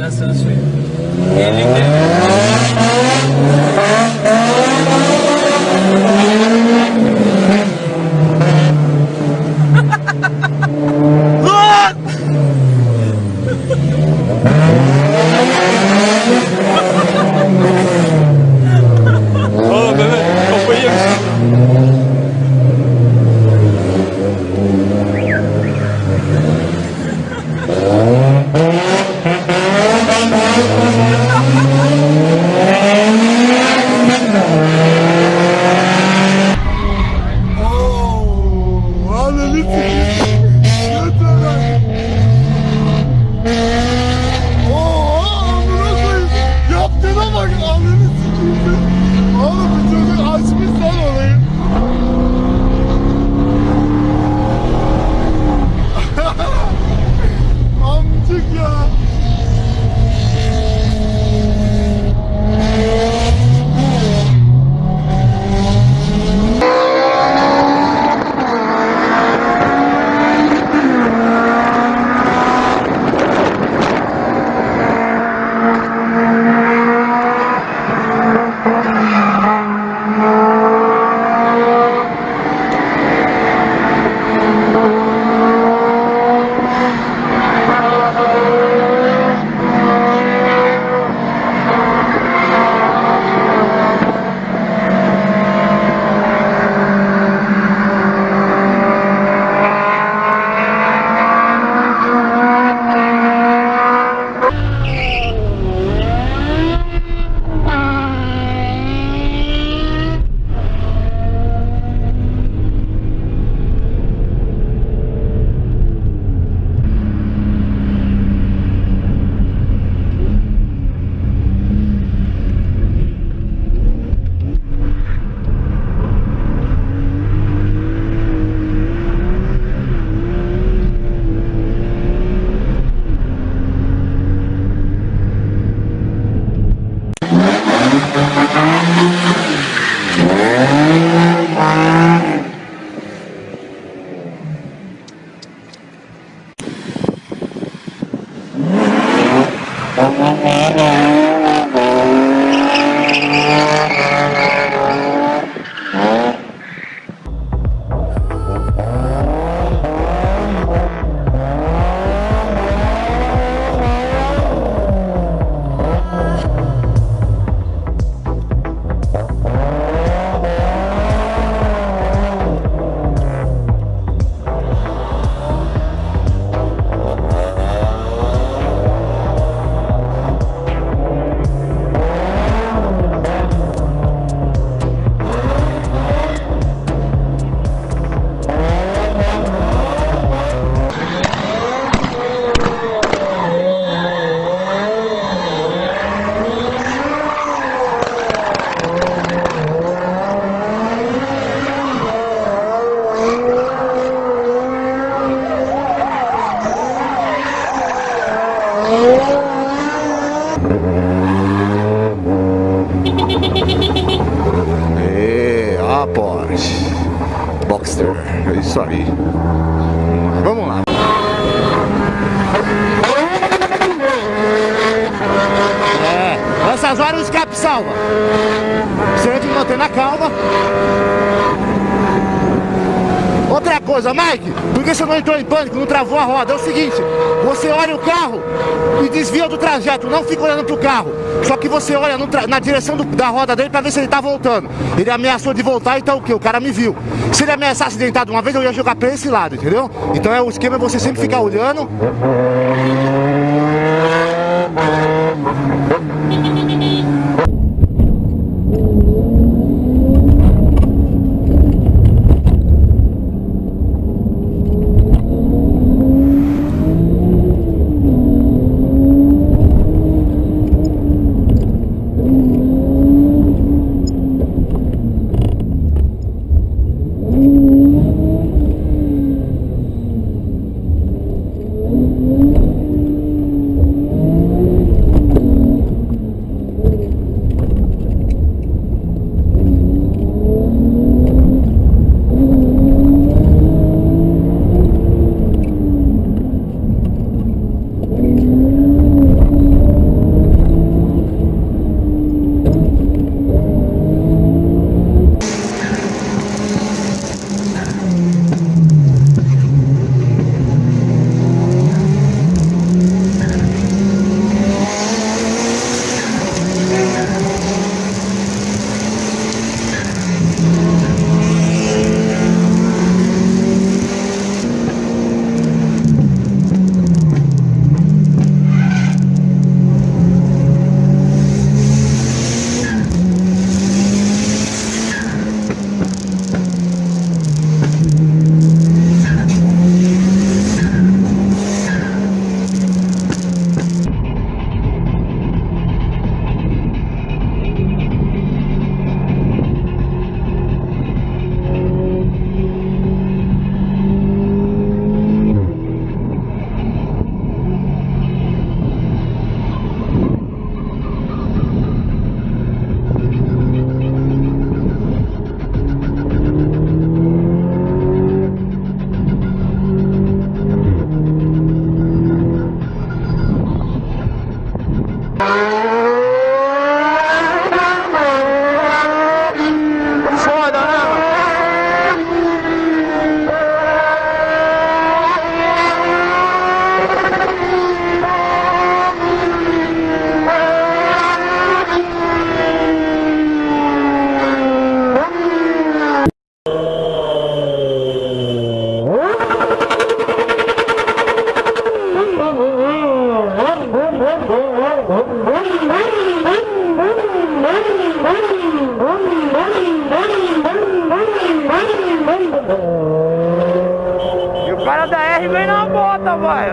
vessels Porsche Boxster, é isso aí. Vamos lá. É, nessas horas o escape salva. Você tem que manter na calma. Outra coisa, Mike, por que você não entrou em pânico, não travou a roda? É o seguinte, você olha o carro e desvia do trajeto, não fica olhando pro carro. Só que você olha na direção do- da roda dele pra ver se ele tá voltando. Ele ameaçou de voltar, então o que? O cara me viu. Se ele ameaçasse deitar de uma vez, eu ia jogar pra esse lado, entendeu? Então é o esquema é você sempre ficar olhando. E o cara da R vem na bota, vai.